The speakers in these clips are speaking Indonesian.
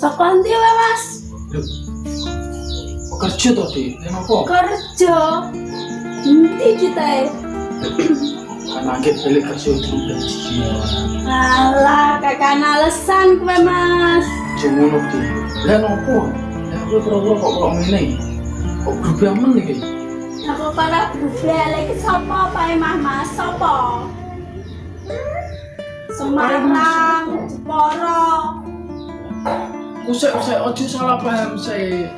Saka ndi wae, Mas? Kerja to, Dik. Nek apa? Kerja. Endi kita e? Kan angkat balik kerja itu gaji. Alah, kakak alasan kowe, Mas. Cuma ngono, Dik. Lah nopo? Lah kowe kok kok ngene. Kok grup amen iki? Aku para bufle lagi sapa pae Mah Mas? Sapa? Semarang, Jepara. Kusek kusek ojo salah paham sih.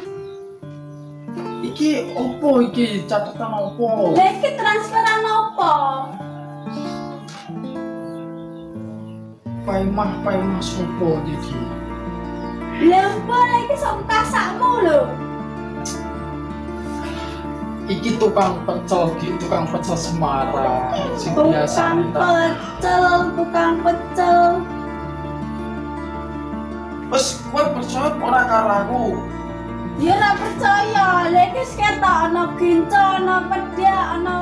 Iki opo iki catatan opo? Lah iki transferan apa? Paimah paimah sopo iki? Lah apa lagi sok tasakmu lho. Iki tukang pecel gitu, tukang pecel Semarang. Sing biasa Tukang pecel, tukang pecel. Wes kowe percaya ora karo aku? Ya ora percaya, lha iki ketok ana ginco, ana pedhe, ana lifte,